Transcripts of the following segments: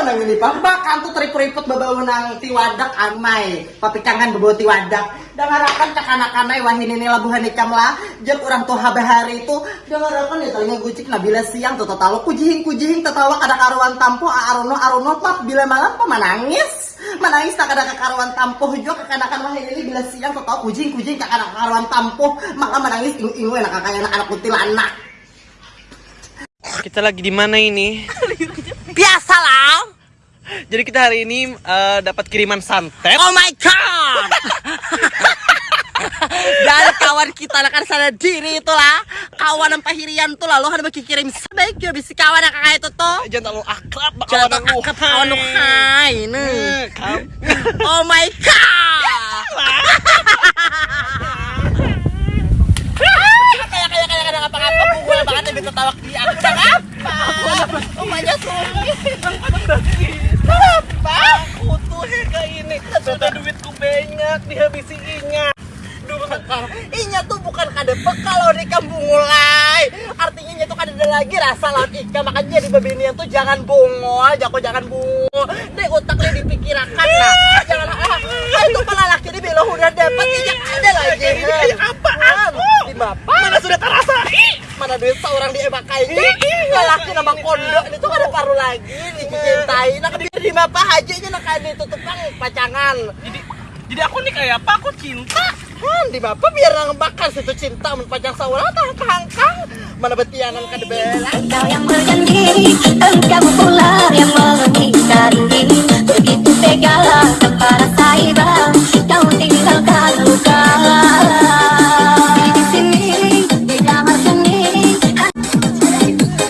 nang ini pambakan tuh teriput-riput babaw nang tiwadak amay papikangan babaw tiwadak. Dangarakan cak anak-anak wahin ini labuhan ikam lah. Jep orang tuh habahari itu dangarakan ya telinga gucik nabila siang tuh tatawa kujihing kujihing tatawa kada karuan tampo arono arono pap bila malam pa manangis manangis tak ada kekaruan tampuh juga kekanakan wahin ini bila siang tuh tahu kujing kujing tak ada kekaruan tampuh. Maka menangis ingu ingu enak kakak anak anak. Kuntilanak Kita lagi di mana ini? biasa lah Jadi kita hari ini eh, dapat kiriman santet. Oh my god! Dari kawan kita akan sadar diri itulah kawan yang pahirian tuh lalu ada bagi kirim sebaik juga bisa kawan yang kakak itu tuh Jangan terlalu akrab jangan kawan tuh lu. akap kawan lu hai Eh, oh my god kayak kayak kayak kayak ngapa ngapa pukul banget lebih ketawa di aku suami ini. Sudah duitku banyak dihabisi ingat. Inya tuh bukan kade bekal loh di kampung mulai Artinya inya tuh kada ada lagi rasa laut ikan Makanya di babinian tuh jangan bungo aja kok jangan bungo dipikirkan nah Jangan ah, ah, itu pala laki di belo udah dapat Inya ada lagi Kayak apa? Di bapak Mana sudah terasa? Mana duit seorang di emak kayak Laki nama kondok ini tuh ada paru lagi dicintai Nah di di bapak haji nya nak ada tutupang pacangan. Jadi jadi aku nih kayak apa? Aku cinta. kan di bapak biar nang bakar situ cinta mun pajang saula tah kangkang mana betianan kada bela Engkau yang berjanji, engkau pula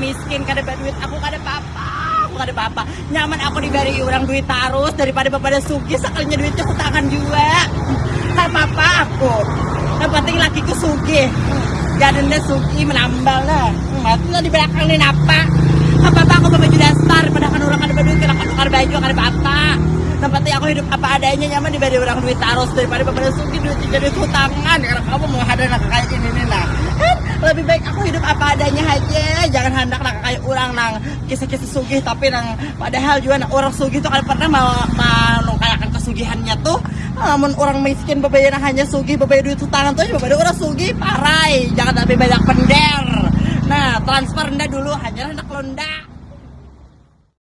miskin kada ada duit. Aku kada apa-apa aku kada apa-apa nyaman aku diberi orang duit terus daripada bapak ada sugi sekalinya duitnya aku tangan juga. Kada apa-apa aku. Yang penting lakiku sugi. Jadinya sugi menambal lah. Mati di belakang ini apa. Apa-apa aku baju dasar. Padahal orang kada duit kada tukar baju kada apa-apa penting aku hidup apa adanya nyaman diberi orang duit terus daripada bapak sugi. Duit jadi hutangan. Karena kamu mau ada nak kayak ini nih kan lebih baik aku hidup apa adanya aja nak orang nang kisah-kisah sugih tapi nang padahal juga nang orang sugih tuh kan pernah mau menungkayakan kesugihannya tuh. Namun orang miskin bebayar hanya sugih bebayar duit hutangan tuh bebayar orang sugih parai. Jangan lebih banyak pender nah transfer anda dulu hanya hendak londak